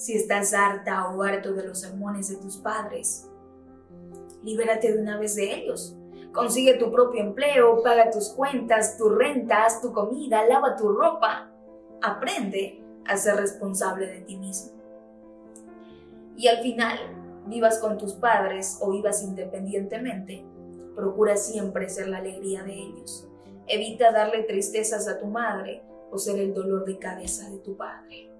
Si estás harta o harto de los sermones de tus padres, libérate de una vez de ellos. Consigue tu propio empleo, paga tus cuentas, tu rentas, tu comida, lava tu ropa. Aprende a ser responsable de ti mismo. Y al final, vivas con tus padres o vivas independientemente, procura siempre ser la alegría de ellos. Evita darle tristezas a tu madre o ser el dolor de cabeza de tu padre.